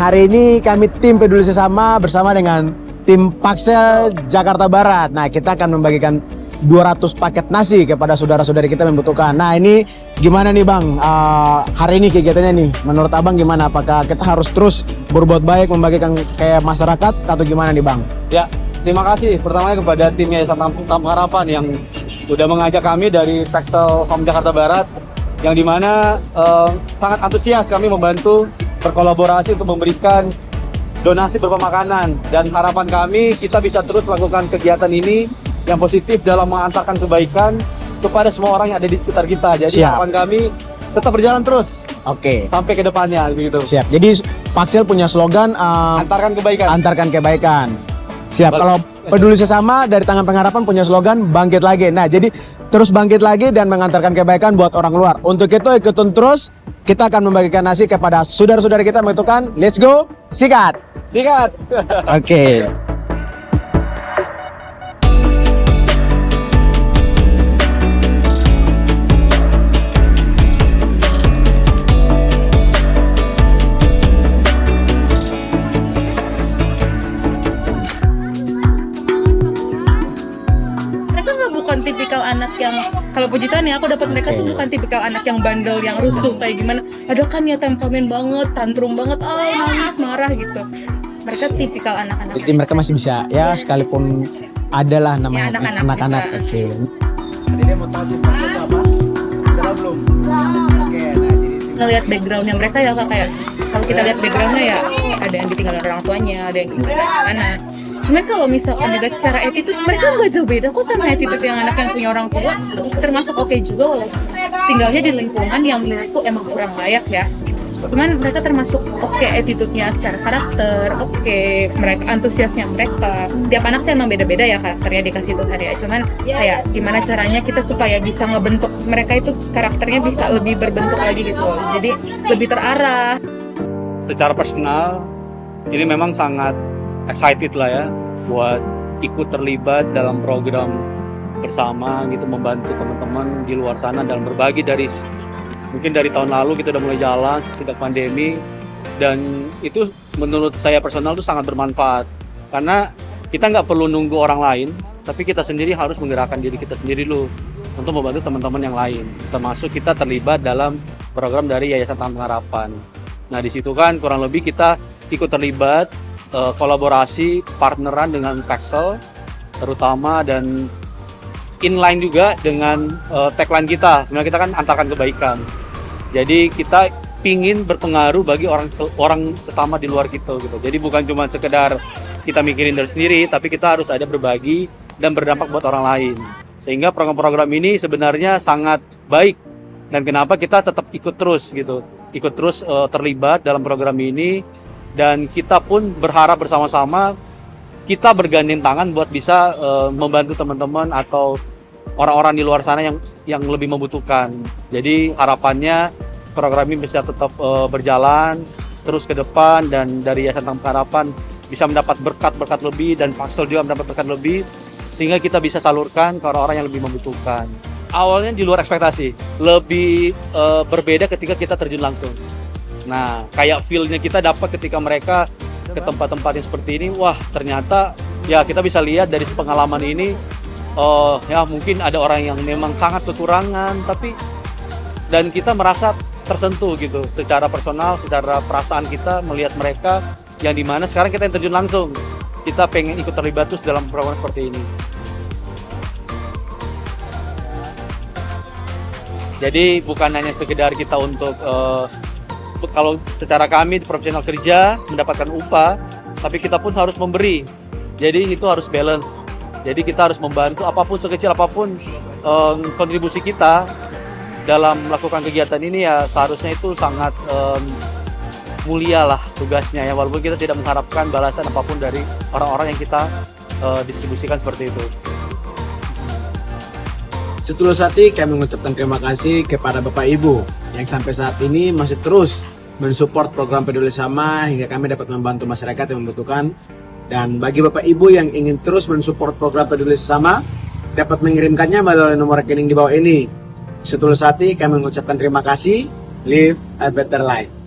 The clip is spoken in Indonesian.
hari ini kami tim peduli sesama bersama dengan tim Paksel Jakarta Barat. Nah, kita akan membagikan 200 paket nasi kepada saudara-saudari kita yang membutuhkan. Nah, ini gimana nih Bang? Uh, hari ini kegiatannya nih, menurut Abang gimana? Apakah kita harus terus berbuat baik membagikan kayak masyarakat atau gimana nih Bang? Ya, terima kasih pertamanya kepada tim Yayasan Harapan yang sudah mengajak kami dari Paksel Home Jakarta Barat yang di mana uh, sangat antusias kami membantu berkolaborasi untuk memberikan donasi berupa makanan dan harapan kami kita bisa terus melakukan kegiatan ini yang positif dalam mengantarkan kebaikan kepada semua orang yang ada di sekitar kita. Jadi Siap. harapan kami tetap berjalan terus Oke. sampai ke depannya begitu. Siap. Jadi Paksel punya slogan uh, Antarkan kebaikan. antarkan kebaikan. Siap. Kalau peduli sesama dari tangan pengharapan punya slogan bangkit lagi. Nah, jadi terus bangkit lagi dan mengantarkan kebaikan buat orang luar. Untuk itu ikutin terus. Kita akan membagikan nasi kepada saudara-saudara kita yang membutuhkan. Let's go. Sikat. Sikat. Oke. nggak bukan tipikal anak yang kalau puji Tuhan ya aku dapat mereka tuh bukan tipikal anak yang bandel yang rusuh kayak gimana. Ada kan ya temperamen banget tantrum banget. Oh nangis marah gitu. Mereka tipikal anak-anak Jadi mereka masih bisa ya sekalipun adalah namanya Ya, anak-anak anak-anak. Oke. Tadi dia mau tahu sih apa? Sudah belum? Oke, nah jadi ngelihat backgroundnya mereka ya Kak, kayak kalau kita lihat backgroundnya ya ada yang ditinggalin orang tuanya ada yang ditinggalin anak Cuman kalau misalkan juga secara attitude mereka nggak jauh beda kok sama attitude yang anak yang punya orang tua. Termasuk oke juga walaupun tinggalnya di lingkungan yang menurutku emang kurang layak ya. Cuman mereka termasuk oke attitude-nya secara karakter oke mereka antusiasnya mereka. Tiap anak sih emang beda-beda ya karakternya dikasih Tuhan ya. Cuman kayak gimana caranya kita supaya bisa ngebentuk mereka itu karakternya bisa lebih berbentuk lagi gitu jadi lebih terarah. Secara personal ini memang sangat excited lah ya buat ikut terlibat dalam program bersama gitu membantu teman-teman di luar sana dalam berbagi dari mungkin dari tahun lalu kita udah mulai jalan sejak pandemi dan itu menurut saya personal tuh sangat bermanfaat. Karena kita nggak perlu nunggu orang lain tapi kita sendiri harus menggerakkan diri kita sendiri dulu untuk membantu teman-teman yang lain termasuk kita terlibat dalam program dari Yayasan Tampung Harapan. Nah di situ kan kurang lebih kita ikut terlibat eh, kolaborasi partneran dengan Pexel terutama dan inline juga dengan eh, tagline kita. Sebenarnya kita kan antarkan kebaikan. Jadi kita pingin berpengaruh bagi orang orang sesama di luar kita gitu. Jadi bukan cuma sekedar kita mikirin dari sendiri, tapi kita harus ada berbagi dan berdampak buat orang lain. Sehingga program-program ini sebenarnya sangat baik dan kenapa kita tetap ikut terus gitu ikut terus eh, terlibat dalam program ini dan kita pun berharap bersama-sama kita bergandeng tangan buat bisa eh, membantu teman-teman atau orang-orang di luar sana yang yang lebih membutuhkan. Jadi harapannya program ini bisa tetap eh, berjalan terus ke depan dan dari Yayasan Tampung Harapan bisa mendapat berkat-berkat lebih dan Paksel juga mendapat berkat lebih sehingga kita bisa salurkan ke orang-orang yang lebih membutuhkan awalnya di luar ekspektasi lebih eh, berbeda ketika kita terjun langsung nah kayak feel-nya kita dapat ketika mereka ke tempat-tempat yang seperti ini wah ternyata ya kita bisa lihat dari pengalaman ini eh ya mungkin ada orang yang memang sangat kekurangan tapi dan kita merasa tersentuh gitu secara personal secara perasaan kita melihat mereka yang di mana sekarang kita yang terjun langsung. Kita pengen ikut terlibat terus dalam program seperti ini. Jadi bukan hanya sekedar kita untuk eh, kalau secara kami di profesional kerja mendapatkan upah, tapi kita pun harus memberi. Jadi itu harus balance. Jadi kita harus membantu apa pun sekecil apa pun eh, kontribusi kita dalam melakukan kegiatan ini ya seharusnya itu sangat em, mulia lah tugasnya ya walaupun kita tidak mengharapkan balasan apa pun dari orang-orang yang kita eh, distribusikan seperti itu. Setulus hati kami mengucapkan terima kasih kepada Bapak Ibu yang sampai saat ini masih terus mensupport program peduli sama hingga kami dapat membantu masyarakat yang membutuhkan. Dan bagi Bapak Ibu yang ingin terus mensupport program peduli sesama, dapat mengirimkannya melalui nomor rekening di bawah ini. Setulus hati kami mengucapkan terima kasih. Live a better life.